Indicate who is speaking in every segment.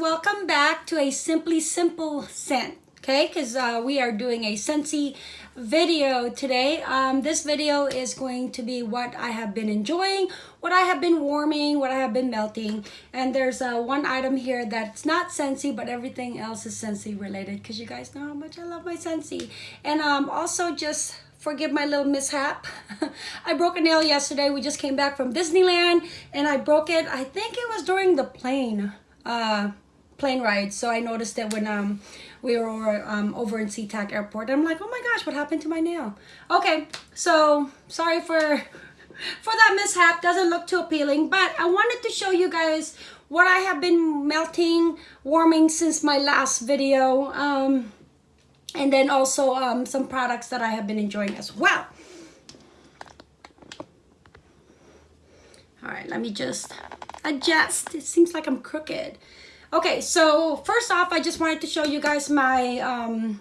Speaker 1: welcome back to a Simply Simple scent, okay? Because uh, we are doing a Scentsy video today. Um, this video is going to be what I have been enjoying, what I have been warming, what I have been melting. And there's uh, one item here that's not Scentsy, but everything else is Scentsy related because you guys know how much I love my Scentsy. And um, also just forgive my little mishap. I broke a nail yesterday. We just came back from Disneyland and I broke it. I think it was during the plane uh, plane ride. So I noticed that when um, we were um, over in SeaTac Airport. I'm like, oh my gosh, what happened to my nail? Okay, so sorry for for that mishap. Doesn't look too appealing, but I wanted to show you guys what I have been melting, warming since my last video. Um, and then also um, some products that I have been enjoying as well. All right, let me just adjust. It seems like I'm crooked. Okay, so first off, I just wanted to show you guys my um,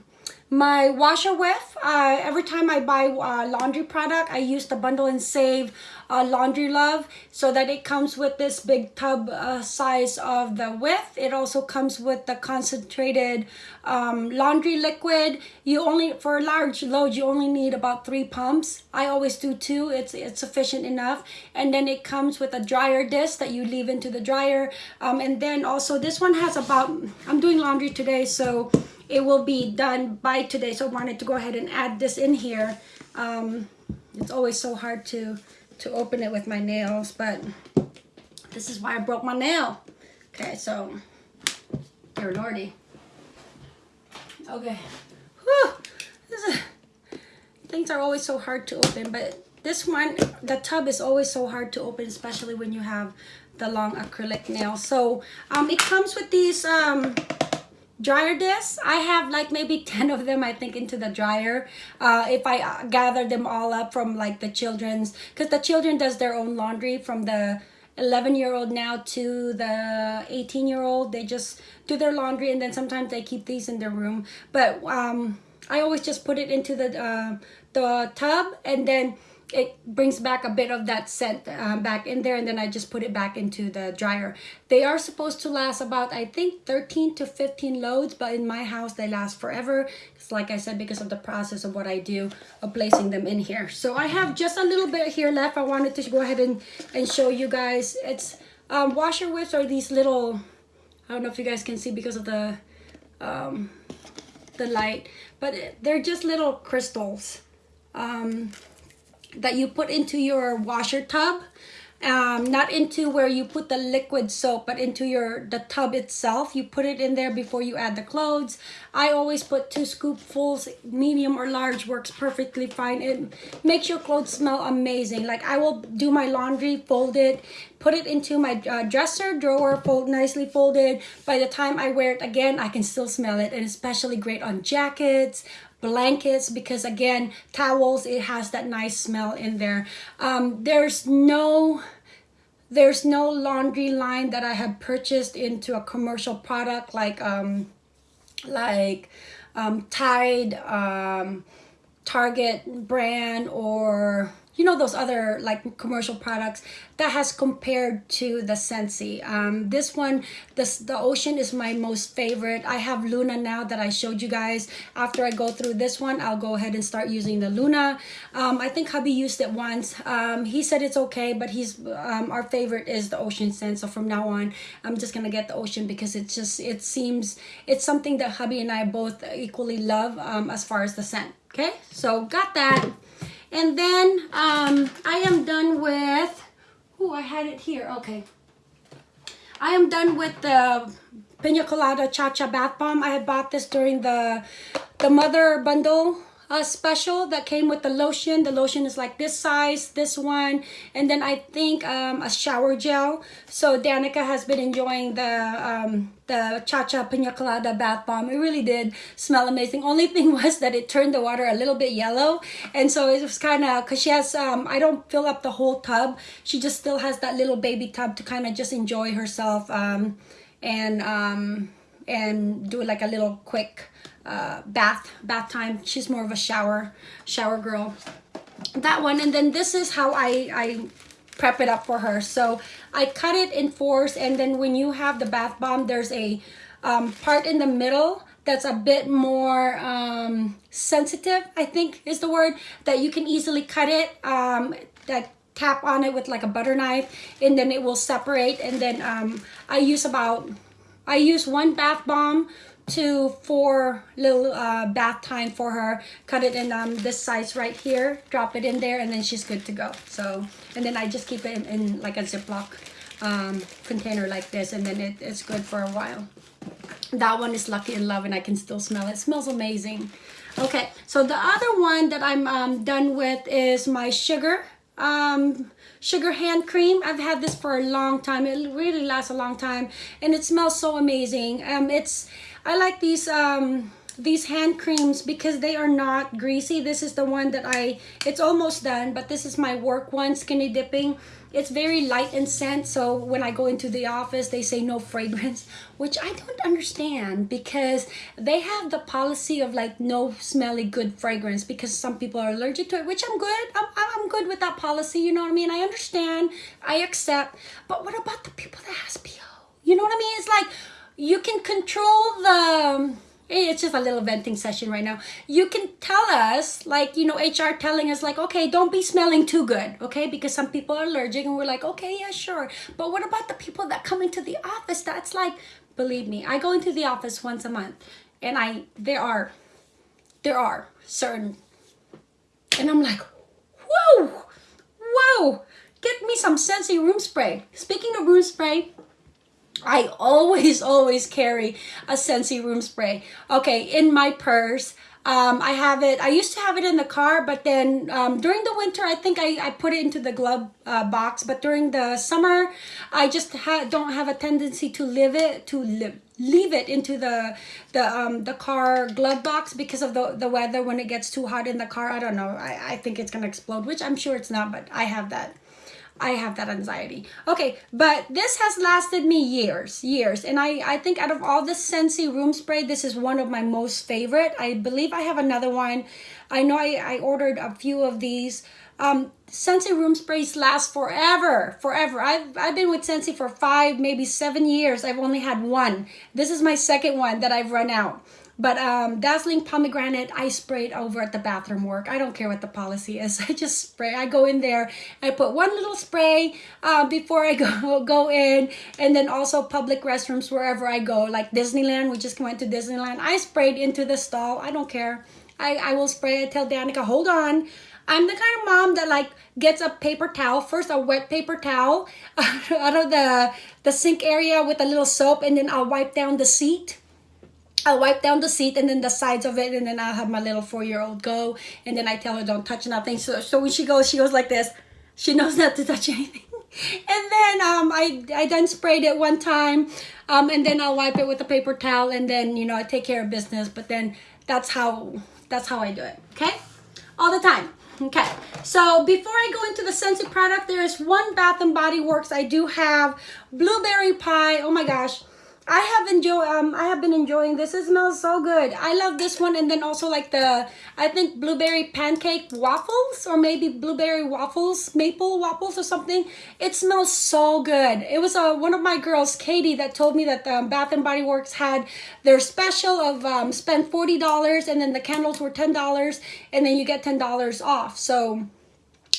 Speaker 1: my washer whiff. Uh, every time I buy uh, laundry product, I use the bundle and save uh, laundry love so that it comes with this big tub uh, size of the whiff. It also comes with the concentrated um, laundry liquid. You only, for a large load, you only need about three pumps. I always do two, it's, it's sufficient enough. And then it comes with a dryer disc that you leave into the dryer. Um, and then also this one has about, I'm doing laundry today, so it will be done by today. So I wanted to go ahead and add this in here. Um, it's always so hard to to open it with my nails, but this is why I broke my nail. Okay, so, dear lordy. Okay. Whew. Is, things are always so hard to open, but this one, the tub is always so hard to open, especially when you have the long acrylic nails. So, um, it comes with these, um, dryer discs. I have like maybe 10 of them i think into the dryer uh, if i uh, gather them all up from like the children's because the children does their own laundry from the 11 year old now to the 18 year old they just do their laundry and then sometimes they keep these in their room. But um i always just put it into the uh, the tub and then it brings back a bit of that scent um, back in there and then I just put it back into the dryer. They are supposed to last about I think 13 to 15 loads but in my house they last forever. It's like I said because of the process of what I do of placing them in here. So I have just a little bit here left. I wanted to go ahead and, and show you guys. It's um, washer whiffs are these little, I don't know if you guys can see because of the, um, the light, but they're just little crystals. Um, that you put into your washer tub um, not into where you put the liquid soap but into your the tub itself. You put it in there before you add the clothes. I always put two scoopfuls medium or large works perfectly fine. It makes your clothes smell amazing. Like I will do my laundry fold it put it into my uh, dresser drawer fold nicely folded. By the time I wear it again I can still smell it and especially great on jackets blankets because again towels it has that nice smell in there. Um, there's no there's no laundry line that I have purchased into a commercial product like um like um Tide um Target brand or you know those other like commercial products that has compared to the Scentsy. Um, this one, this the Ocean is my most favorite. I have Luna now that I showed you guys. After I go through this one, I'll go ahead and start using the Luna. Um, I think hubby used it once. Um, he said it's okay, but he's um, our favorite is the Ocean scent. So from now on, I'm just gonna get the Ocean because it's just it seems it's something that hubby and I both equally love um, as far as the scent. Okay, so got that. And then um, I am done with, oh, I had it here. Okay. I am done with the Pina Colada Cha Cha Bath Bomb. I had bought this during the, the Mother Bundle uh, special that came with the lotion. The lotion is like this size, this one, and then I think um, a shower gel. So Danica has been enjoying the um, the Cha-Cha Pina Colada bath bomb. It really did smell amazing. Only thing was that it turned the water a little bit yellow. And so it was kind of, because she has, um, I don't fill up the whole tub. She just still has that little baby tub to kind of just enjoy herself um, and, um, and do like a little quick uh, bath bath time. She's more of a shower shower girl. That one, and then this is how I I prep it up for her. So I cut it in fours and then when you have the bath bomb, there's a um, part in the middle that's a bit more um, sensitive, I think is the word, that you can easily cut it, um, that tap on it with like a butter knife and then it will separate and then um, I use about, I use one bath bomb to four little uh, bath time for her. Cut it in um, this size right here, drop it in there, and then she's good to go. So, and then I just keep it in, in like a Ziploc um, container like this, and then it, it's good for a while. That one is Lucky in Love, and I can still smell it. it smells amazing. Okay, so the other one that I'm um, done with is my sugar um, sugar hand cream. I've had this for a long time. It really lasts a long time, and it smells so amazing. Um, it's I like these um, these hand creams because they are not greasy. This is the one that I, it's almost done, but this is my work one, Skinny Dipping. It's very light in scent, so when I go into the office, they say no fragrance, which I don't understand because they have the policy of like no smelly good fragrance because some people are allergic to it, which I'm good. I'm, I'm good with that policy, you know what I mean? I understand, I accept, but what about the people that has PO? You know what I mean? It's like, you can control the it's just a little venting session right now. You can tell us, like, you know, HR telling us, like, okay, don't be smelling too good, okay? Because some people are allergic and we're like, okay, yeah, sure. But what about the people that come into the office? That's like, believe me, I go into the office once a month and I, there are, there are certain, and I'm like, whoa, whoa, get me some Scentsy room spray. Speaking of room spray, I always, always carry a Scentsy room spray. Okay, in my purse. Um, I have it, I used to have it in the car, but then um, during the winter, I think I, I put it into the glove uh, box. But during the summer, I just ha don't have a tendency to live it, to live, leave it into the the um, the car glove box because of the, the weather when it gets too hot in the car. I don't know. I, I think it's to explode, which I'm sure it's not, but I have that. I have that anxiety. Okay, but this has lasted me years, years. And I, I think out of all the Scentsy room spray, this is one of my most favorite. I believe I have another one. I know I, I ordered a few of these. Um, Scentsy room sprays last forever, forever. I've, I've been with Scentsy for five, maybe seven years. I've only had one. This is my second one that I've run out. But um, Dazzling Pomegranate, I sprayed over at the bathroom work. I don't care what the policy is. I just spray. I go in there. I put one little spray uh, before I go, go in. And then also public restrooms wherever I go. Like Disneyland. We just went to Disneyland. I sprayed into the stall. I don't care. I, I will spray. I tell Danica, hold on. I'm the kind of mom that like gets a paper towel, first a wet paper towel out of the, the sink area with a little soap and then I'll wipe down the seat I'll wipe down the seat and then the sides of it and then I'll have my little four-year-old go and then I tell her don't touch nothing. So, so when she goes, she goes like this. She knows not to touch anything. and then um, I, I then sprayed it one time um, and then I'll wipe it with a paper towel and then, you know, I take care of business. But then that's how, that's how I do it, okay? All the time. Okay, so before I go into the Scentsy product, there is one Bath & Body Works. I do have Blueberry Pie. Oh my gosh. I have enjoyed um I have been enjoying this. It smells so good. I love this one and then also like the I think blueberry pancake waffles or maybe blueberry waffles, maple waffles or something. It smells so good. It was uh, one of my girls, Katie, that told me that um, Bath and Body Works had their special of um, spend $40 and then the candles were $10 and then you get $10 off. So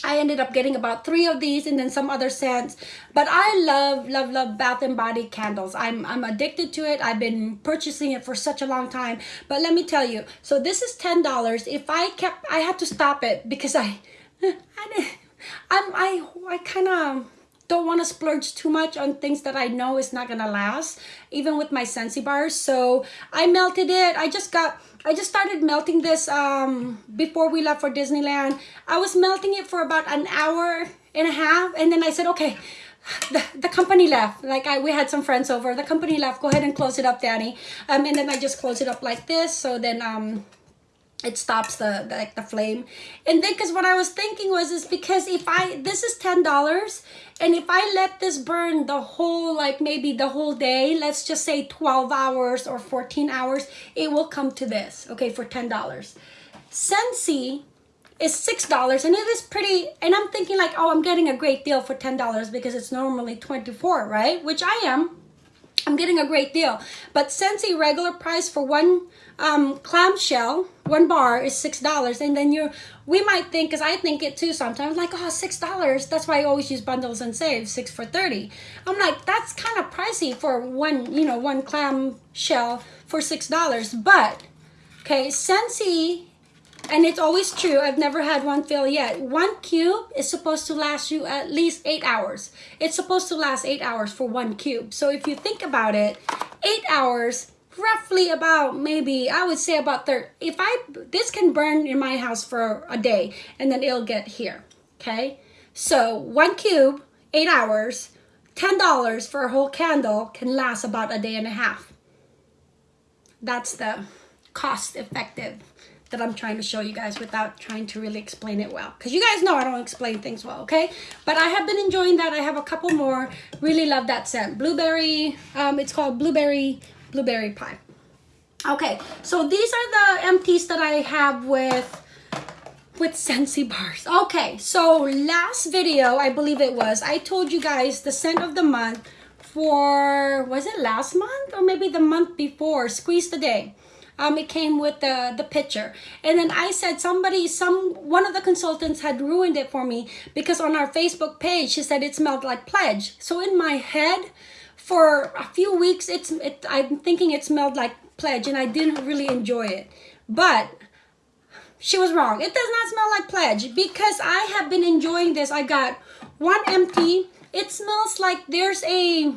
Speaker 1: I ended up getting about three of these and then some other scents. But I love, love, love Bath and Body candles. I'm, I'm addicted to it. I've been purchasing it for such a long time. But let me tell you, so this is $10. If I kept, I had to stop it because I, I, I'm, I, I kind of don't want to splurge too much on things that I know is not to last, even with my Scentsy bars. So I melted it. I just got I just started melting this um, before we left for Disneyland. I was melting it for about an hour and a half. And then I said, okay, the, the company left. Like I, we had some friends over. The company left. Go ahead and close it up, Danny. Um, and then I just close it up like this. So then um, it stops the, like the flame. And then because what i was thinking was is because if i this is ten dollars and if i let this burn the whole like maybe the whole day let's just say 12 hours or 14 hours it will come to this okay for ten dollars. Scentsy is six dollars and it is pretty and i'm thinking like oh i'm getting a great deal for ten dollars because it's normally 24 right? Which i am i'm getting a great deal. But Scentsy regular price for one um, clamshell one bar is six dollars and then you're, we might think because i think it too sometimes like oh six dollars that's why i always use bundles and save six for 30 i'm like that's kind of pricey for one you know one clam shell for six dollars but okay Scentsy and it's always true. I've never had one fail yet. One cube is supposed to last you at least eight hours. It's supposed to last eight hours for one cube. So if you think about it eight hours roughly about maybe i would say about 30 if i this can burn in my house for a day and then it'll get here okay? So one cube eight hours ten dollars for a whole candle can last about a day and a half. That's the cost effective that I'm trying to show you guys without trying to really explain it well. Because you guys know I don't explain things well, okay? But I have been enjoying that. I have a couple more. Really love that scent. Blueberry, um, it's called Blueberry, Blueberry Pie. Okay, so these are the empties that I have with with Scentsy bars. Okay, so last video, I believe it was, I told you guys the scent of the month for, was it last month? Or maybe the month before, Squeeze the Day um, it came with the, the picture. And then I said somebody, some one of the consultants had ruined it for me because on our Facebook page, she said it smelled like pledge. So in my head, for a few weeks, it's it, I'm thinking it smelled like pledge and I didn't really enjoy it. But she was wrong. It does not smell like pledge because I have been enjoying this. I got one empty. It smells like there's a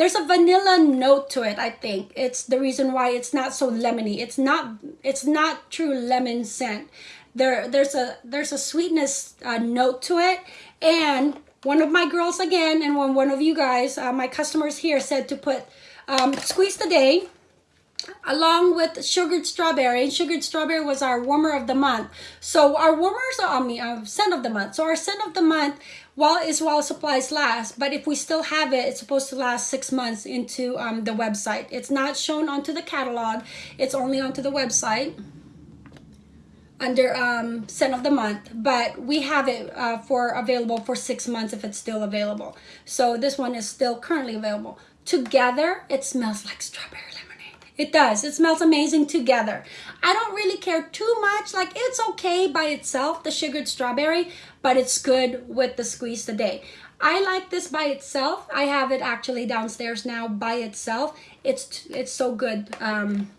Speaker 1: there's a vanilla note to it i think. It's the reason why it's not so lemony. It's not it's not true lemon scent. There there's a there's a sweetness uh, note to it. And one of my girls again and one, one of you guys uh, my customers here said to put um, squeeze the day along with sugared strawberry. Sugared strawberry was our warmer of the month. So our warmers are on me uh, scent of the month. So our scent of the month while is while supplies last but if we still have it it's supposed to last six months into um, the website. It's not shown onto the catalog. It's only onto the website under um, scent of the month but we have it uh, for available for six months if it's still available. So this one is still currently available. Together it smells like strawberry it does. It smells amazing together. I don't really care too much. Like it's okay by itself, the sugared strawberry, but it's good with the squeeze today. I like this by itself. I have it actually downstairs now by itself. It's it's so good um,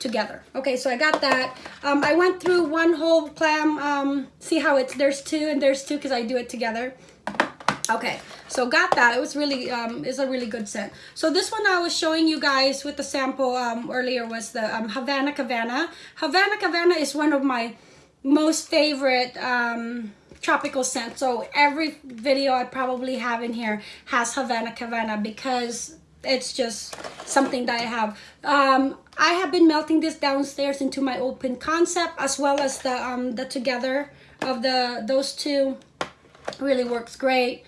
Speaker 1: together. Okay, so I got that. Um, I went through one whole clam. Um, see how it's there's two and there's two because I do it together. Okay, so got that. It was really, um, is a really good scent. So this one I was showing you guys with the sample um, earlier was the um, Havana Cabana. Havana Cabana is one of my most favorite um, tropical scents. So every video I probably have in here has Havana Cabana because it's just something that I have. Um, I have been melting this downstairs into my open concept as well as the um, the together of the those two really works great.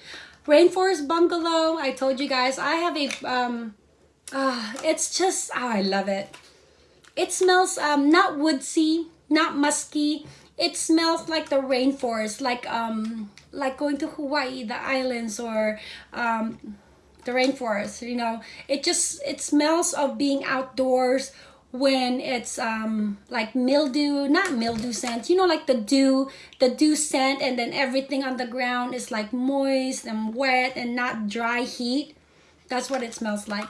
Speaker 1: Rainforest bungalow i told you guys i have a um uh it's just oh i love it. It smells um not woodsy not musky. It smells like the rainforest like um like going to hawaii the islands or um the rainforest you know? It just it smells of being outdoors when it's um like mildew not mildew scent you know like the dew the dew scent and then everything on the ground is like moist and wet and not dry heat. That's what it smells like.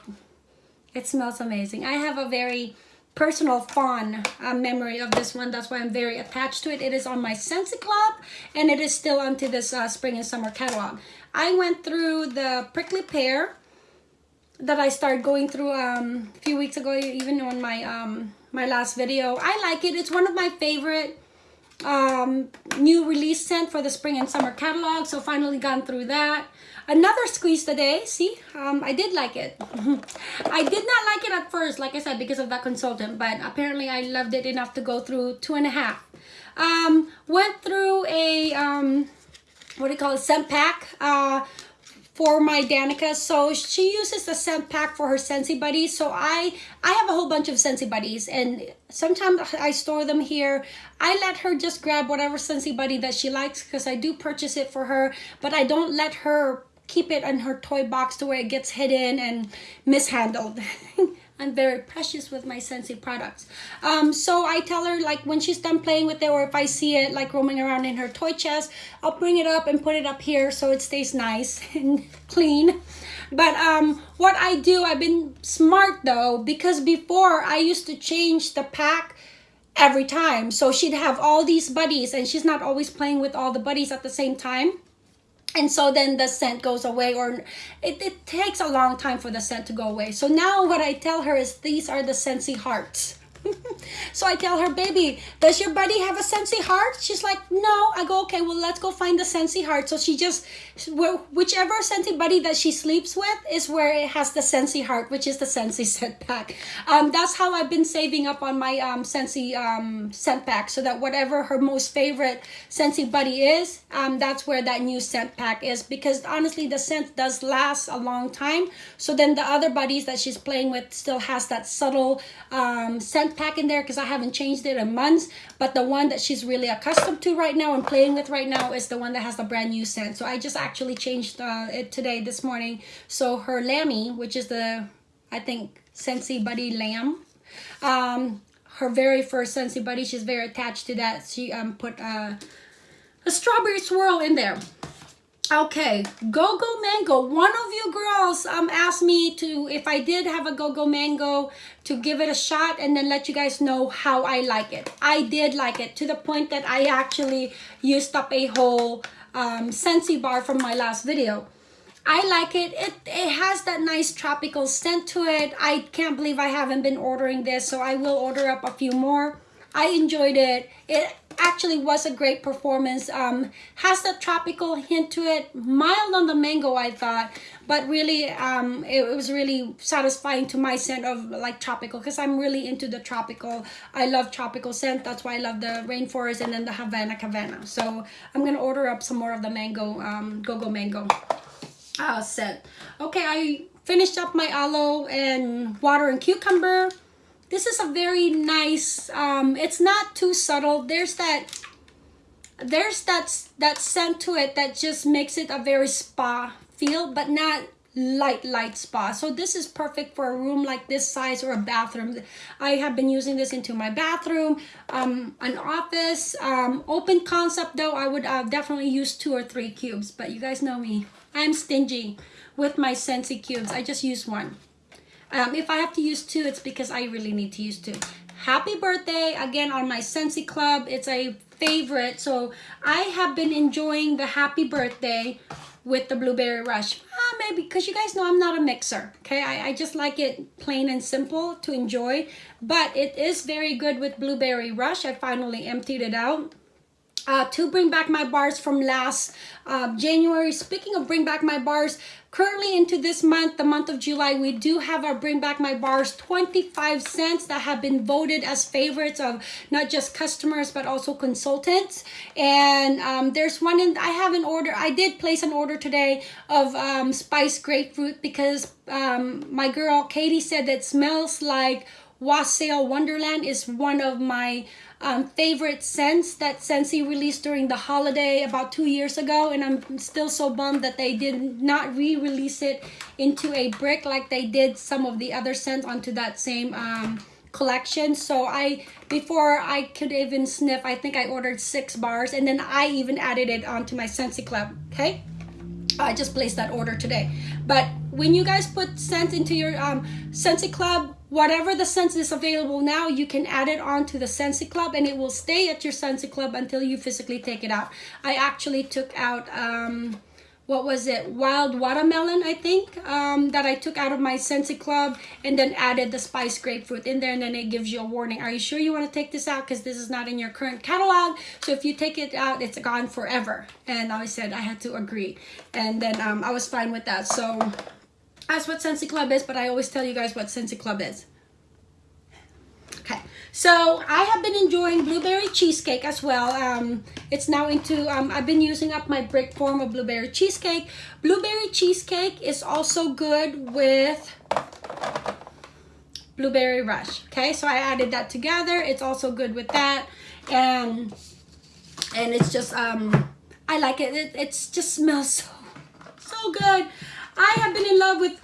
Speaker 1: It smells amazing. I have a very personal fond uh, memory of this one. That's why i'm very attached to it. It is on my Scentsy club and it is still onto this uh, spring and summer catalog. I went through the prickly pear that I started going through um, a few weeks ago, even on my um, my last video. I like it. It's one of my favorite um, new release scent for the spring and summer catalog. So finally gone through that. Another squeeze today. See, um, I did like it. I did not like it at first, like I said, because of that consultant. But apparently I loved it enough to go through two and a half. Um, went through a, um, what do you call it, scent pack. Uh, for my Danica. So she uses the scent pack for her Scentsy Buddies. So I, I have a whole bunch of Scentsy Buddies and sometimes I store them here. I let her just grab whatever Scentsy Buddy that she likes because I do purchase it for her, but I don't let her keep it in her toy box to where it gets hidden and mishandled. I'm very precious with my Scentsy products. Um, so I tell her like when she's done playing with it or if I see it like roaming around in her toy chest, I'll bring it up and put it up here so it stays nice and clean. But um, what I do, I've been smart though, because before I used to change the pack every time. So she'd have all these buddies and she's not always playing with all the buddies at the same time and so then the scent goes away or it, it takes a long time for the scent to go away. So now what i tell her is these are the scentsy hearts so I tell her, baby, does your buddy have a Scentsy heart? She's like, no. I go, okay, well, let's go find the Scentsy heart. So she just, whichever Scentsy buddy that she sleeps with is where it has the Scentsy heart, which is the Scentsy scent pack. Um, that's how I've been saving up on my um, Scentsy um, scent pack so that whatever her most favorite Scentsy buddy is, um, that's where that new scent pack is. Because honestly, the scent does last a long time. So then the other buddies that she's playing with still has that subtle um, scent pack in there because I haven't changed it in months. But the one that she's really accustomed to right now and playing with right now is the one that has the brand new scent. So I just actually changed uh, it today, this morning. So her Lammy, which is the, I think, Scentsy Buddy Lamb. Um, her very first Scentsy Buddy, she's very attached to that. She um, put uh, a strawberry swirl in there. Okay, Go-Go Mango. One of you girls um asked me to, if I did have a Go-Go Mango, to give it a shot and then let you guys know how I like it. I did like it to the point that I actually used up a whole um, Scentsy bar from my last video. I like it. It it has that nice tropical scent to it. I can't believe I haven't been ordering this, so I will order up a few more. I enjoyed it. It actually was a great performance. Um, has that tropical hint to it. Mild on the mango, I thought. But really, um, it, it was really satisfying to my scent of like tropical. Because I'm really into the tropical. I love tropical scent. That's why I love the rainforest and then the Havana Havana. So I'm going to order up some more of the mango, um, Go-Go Mango uh, scent. Okay, I finished up my aloe and water and cucumber this is a very nice um it's not too subtle. There's that there's that that scent to it that just makes it a very spa feel but not light light spa. So this is perfect for a room like this size or a bathroom. I have been using this into my bathroom um an office. Um open concept though i would uh, definitely use two or three cubes but you guys know me. I'm stingy with my Scentsy cubes. I just use one um, if I have to use two, it's because I really need to use two. Happy birthday again on my Scentsy Club. It's a favorite. So I have been enjoying the happy birthday with the Blueberry Rush. Ah, maybe because you guys know I'm not a mixer. Okay, I, I just like it plain and simple to enjoy. But it is very good with Blueberry Rush. I finally emptied it out uh, to bring back my bars from last uh, January. Speaking of bring back my bars, currently into this month, the month of July, we do have our bring back my bars 25 scents that have been voted as favorites of not just customers but also consultants. And um, there's one in, I have an order, I did place an order today of um, spiced grapefruit because um, my girl Katie said that smells like Wassail Wonderland is one of my um, favorite scents that Scentsy released during the holiday about two years ago and I'm still so bummed that they did not re-release it into a brick like they did some of the other scents onto that same um, collection. So I before I could even sniff I think I ordered six bars and then I even added it onto my Scentsy Club. Okay? I just placed that order today. But when you guys put scents into your um, Scentsy Club whatever the scent is available now, you can add it on to the Scentsy Club and it will stay at your Scentsy Club until you physically take it out. I actually took out, um, what was it, Wild Watermelon, I think, um, that I took out of my Scentsy Club and then added the Spice Grapefruit in there and then it gives you a warning. Are you sure you want to take this out? Because this is not in your current catalog. So if you take it out, it's gone forever. And I said I had to agree. And then um, I was fine with that. So that's what Scentsy Club is, but I always tell you guys what Scentsy Club is. Okay, So I have been enjoying blueberry cheesecake as well. Um, it's now into, um, I've been using up my brick form of blueberry cheesecake. Blueberry cheesecake is also good with blueberry rush. Okay, so I added that together. It's also good with that. And, and it's just, um, I like it. it. It just smells so, so good. I have been in love with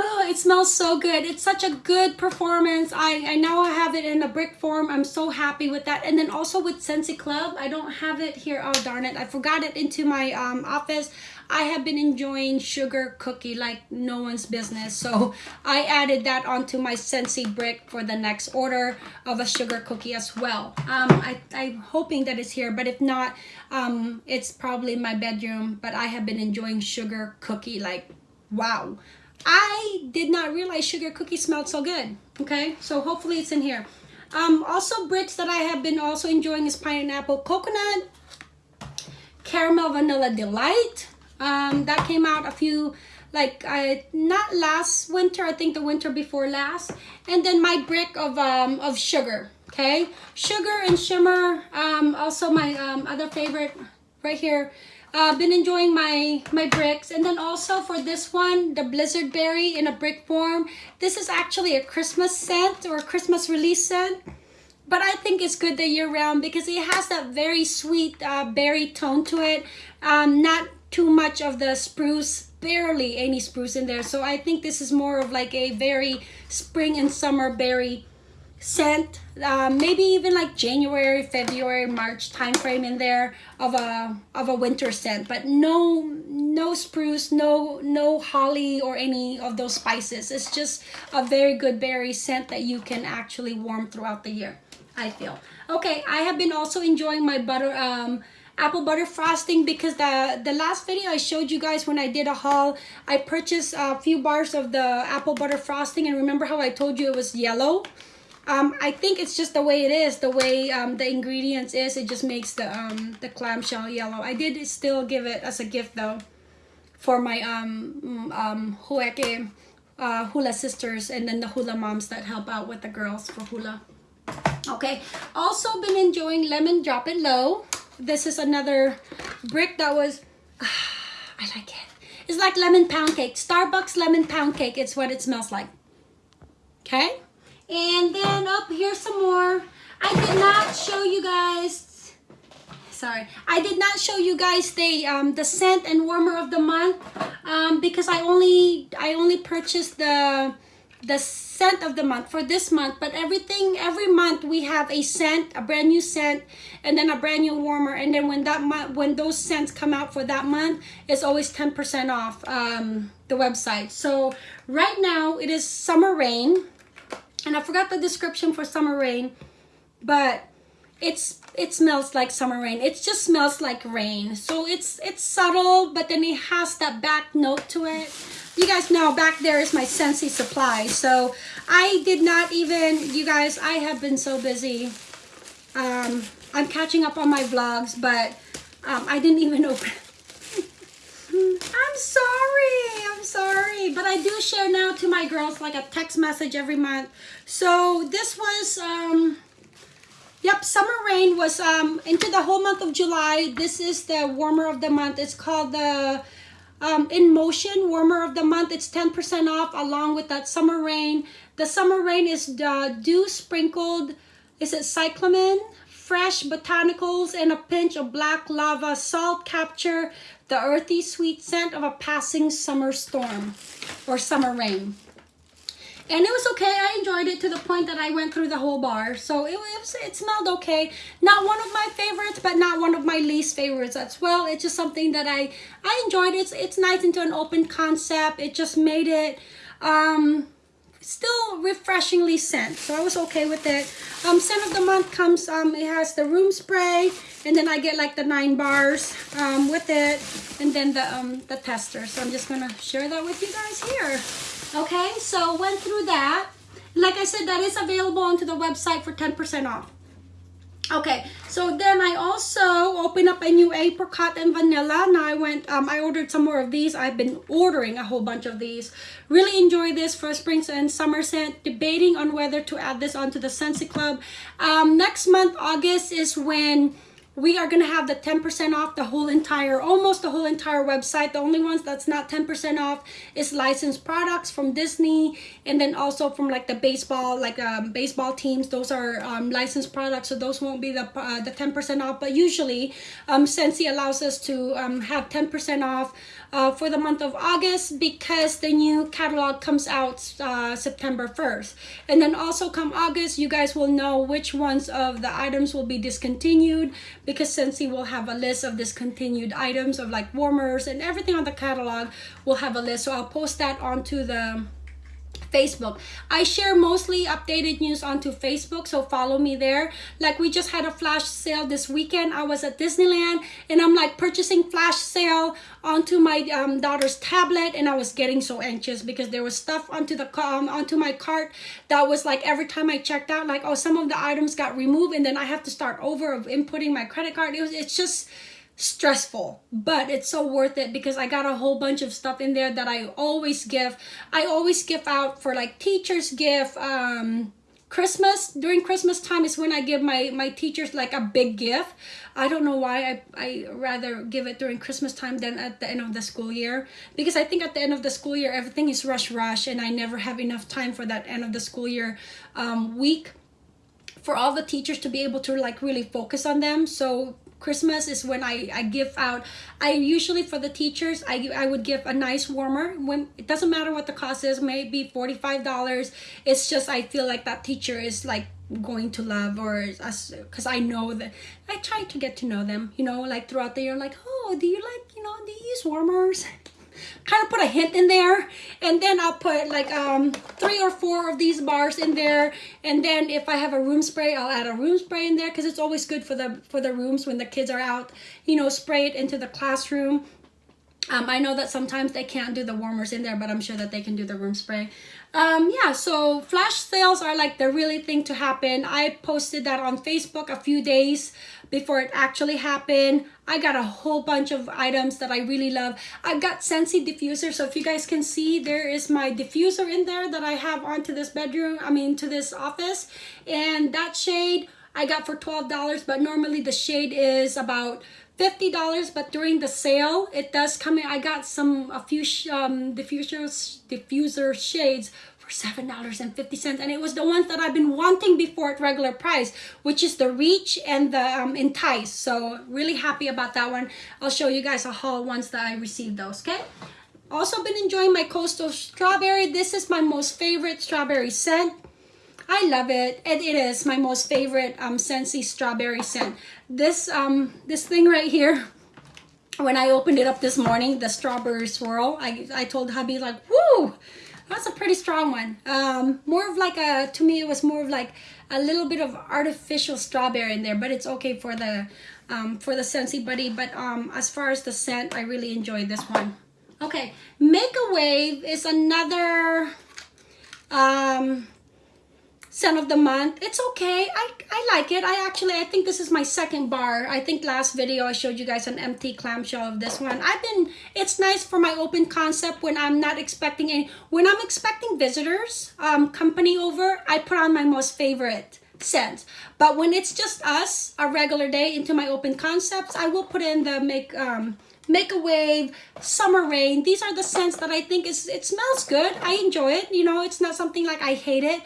Speaker 1: Oh, it smells so good. It's such a good performance. I, I now I have it in a brick form. I'm so happy with that. And then also with Scentsy Club, I don't have it here. Oh, darn it. I forgot it into my um, office. I have been enjoying sugar cookie like no one's business. So I added that onto my Scentsy brick for the next order of a sugar cookie as well. Um, I, I'm hoping that it's here, but if not, um, it's probably in my bedroom. But I have been enjoying sugar cookie like wow I did not realize sugar cookies smelled so good. Okay, so hopefully it's in here. Um, also bricks that I have been also enjoying is pineapple coconut, caramel vanilla delight. Um, that came out a few, like I not last winter, I think the winter before last. And then my brick of um, of sugar. Okay, sugar and shimmer. Um, also my um, other favorite right here uh, been enjoying my my bricks and then also for this one the blizzard berry in a brick form this is actually a christmas scent or christmas release scent but i think it's good the year round because it has that very sweet uh, berry tone to it um, not too much of the spruce barely any spruce in there. So i think this is more of like a very spring and summer berry scent. Uh, maybe even like January February March time frame in there of a of a winter scent. But no no spruce no no holly or any of those spices. It's just a very good berry scent that you can actually warm throughout the year I feel. Okay I have been also enjoying my butter um, apple butter frosting because the the last video I showed you guys when I did a haul I purchased a few bars of the apple butter frosting and remember how I told you it was yellow um, I think it's just the way it is, the way um, the ingredients is. It just makes the um, the clamshell yellow. I did still give it as a gift though, for my um um Hueke uh, hula sisters and then the hula moms that help out with the girls for hula. Okay, also been enjoying lemon drop it low. This is another brick that was, I like it. It's like lemon pound cake. Starbucks lemon pound cake. It's what it smells like. Okay. And then up here some more. I did not show you guys, sorry, I did not show you guys the um, the scent and warmer of the month um, because I only I only purchased the the scent of the month for this month but everything every month we have a scent a brand new scent and then a brand new warmer and then when that month when those scents come out for that month it's always 10 percent off um, the website. So right now it is summer rain and I forgot the description for summer rain but it's it smells like summer rain it just smells like rain so it's it's subtle but then it has that back note to it you guys know back there is my Scentsy supply so I did not even you guys I have been so busy um, I'm catching up on my vlogs but um, I didn't even open I'm sorry. I'm sorry. But I do share now to my girls like a text message every month. So this was, um, yep, Summer Rain was um, into the whole month of July. This is the warmer of the month. It's called the um, In Motion Warmer of the Month. It's 10% off along with that Summer Rain. The Summer Rain is the dew sprinkled, is it cyclamen? fresh botanicals and a pinch of black lava salt capture the earthy sweet scent of a passing summer storm or summer rain. And it was okay. I enjoyed it to the point that I went through the whole bar. So it, was, it smelled okay. Not one of my favorites, but not one of my least favorites as well. It's just something that I, I enjoyed. It's, it's nice into an open concept. It just made it um, still refreshingly scent so i was okay with it um scent of the month comes um it has the room spray and then i get like the nine bars um with it and then the um the tester so i'm just gonna share that with you guys here okay so went through that like i said that is available onto the website for 10 percent off Okay, so then I also opened up a new apricot and vanilla. Now I went, um, I ordered some more of these. I've been ordering a whole bunch of these. Really enjoy this for spring and summer scent. Debating on whether to add this onto the Scentsy Club. Um, next month, August, is when we are going to have the 10% off the whole entire, almost the whole entire website. The only ones that's not 10% off is licensed products from Disney and then also from like the baseball, like um, baseball teams. Those are um, licensed products, so those won't be the uh, the 10% off. But usually, um, Scentsy allows us to um, have 10% off uh, for the month of August because the new catalog comes out uh, September 1st. And then also come August, you guys will know which ones of the items will be discontinued because Scentsy will have a list of discontinued items of like warmers and everything on the catalog will have a list. So I'll post that onto the Facebook. I share mostly updated news onto Facebook, so follow me there. Like we just had a flash sale this weekend. I was at Disneyland and I'm like purchasing flash sale onto my um, daughter's tablet and I was getting so anxious because there was stuff onto the um, onto my cart that was like every time I checked out like oh some of the items got removed and then I have to start over of inputting my credit card. It was it's just stressful but it's so worth it because i got a whole bunch of stuff in there that i always give. I always give out for like teachers give um christmas. During christmas time is when i give my my teachers like a big gift. I don't know why i i rather give it during christmas time than at the end of the school year because i think at the end of the school year everything is rush rush and i never have enough time for that end of the school year um, week for all the teachers to be able to like really focus on them. So Christmas is when I, I give out. I usually for the teachers, I, I would give a nice warmer. When It doesn't matter what the cost is, maybe $45. It's just I feel like that teacher is like going to love or us because I know that I try to get to know them, you know, like throughout the year, like, oh, do you like, you know, do you use warmers? Kind of put a hint in there and then I'll put like um three or four of these bars in there and then if I have a room spray I'll add a room spray in there because it's always good for the for the rooms when the kids are out you know spray it into the classroom um, I know that sometimes they can't do the warmers in there, but I'm sure that they can do the room spray. Um, yeah, so flash sales are like the really thing to happen. I posted that on Facebook a few days before it actually happened. I got a whole bunch of items that I really love. I've got Scentsy diffuser. So if you guys can see, there is my diffuser in there that I have onto this bedroom, I mean to this office. And that shade I got for $12, but normally the shade is about $50 but during the sale it does come in. I got some a few um diffusers diffuser shades for $7.50 and it was the ones that I've been wanting before at regular price which is the Reach and the um, Entice. So really happy about that one. I'll show you guys a haul once that I received those okay? Also been enjoying my coastal strawberry. This is my most favorite strawberry scent I love it and it is my most favorite um Scentsy strawberry scent this um this thing right here when I opened it up this morning the strawberry swirl I, I told hubby like whoo that's a pretty strong one. Um, more of like a, to me it was more of like a little bit of artificial strawberry in there, but it's okay for the, um, for the Scentsy Buddy. But um, as far as the scent, I really enjoyed this one. Okay, Make a Wave is another um, scent of the month. It's okay. I i like it. I actually i think this is my second bar. I think last video i showed you guys an empty clamshell of this one. I've been it's nice for my open concept when i'm not expecting any when i'm expecting visitors um company over i put on my most favorite scent. but when it's just us a regular day into my open concepts i will put in the make um make a wave summer rain. These are the scents that i think is it smells good. I enjoy it. You know it's not something like i hate it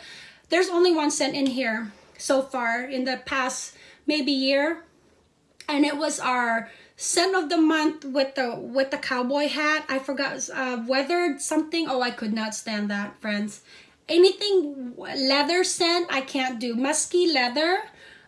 Speaker 1: there's only one scent in here so far in the past maybe year. And it was our scent of the month with the with the cowboy hat. I forgot uh, weathered something. Oh, I could not stand that, friends. Anything leather scent, I can't do. Musky leather,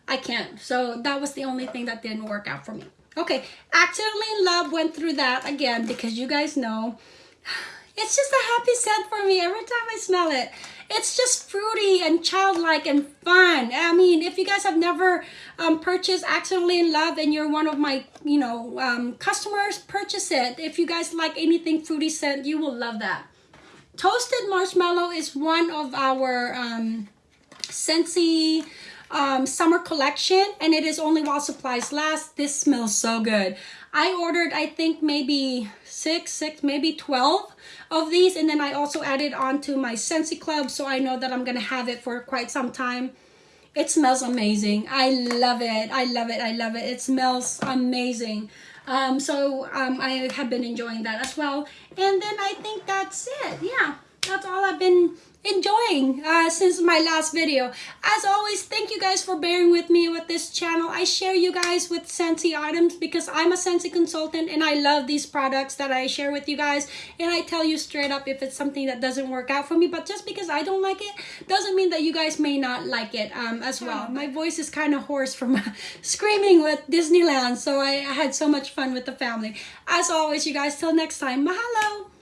Speaker 1: I can't. So that was the only thing that didn't work out for me. Okay, Accidentally in Love went through that again because you guys know it's just a happy scent for me every time I smell it it's just fruity and childlike and fun. I mean, if you guys have never um, purchased Accidentally in Love and you're one of my, you know, um, customers, purchase it. If you guys like anything fruity scent, you will love that. Toasted Marshmallow is one of our um, Scentsy um, summer collection and it is only while supplies last. This smells so good. I ordered, I think maybe six, six, maybe 12 of these. And then I also added on to my Scentsy Club. So I know that I'm going to have it for quite some time. It smells amazing. I love it. I love it. I love it. It smells amazing. Um, so um, I have been enjoying that as well. And then I think that's it. Yeah, that's all I've been enjoying uh, since my last video. As always, thank you guys for bearing with me with this channel. I share you guys with Scentsy items because I'm a Scentsy consultant and I love these products that I share with you guys. And I tell you straight up if it's something that doesn't work out for me. But just because I don't like it doesn't mean that you guys may not like it um, as well. My voice is kind of hoarse from screaming with Disneyland. So I, I had so much fun with the family. As always, you guys, till next time, mahalo!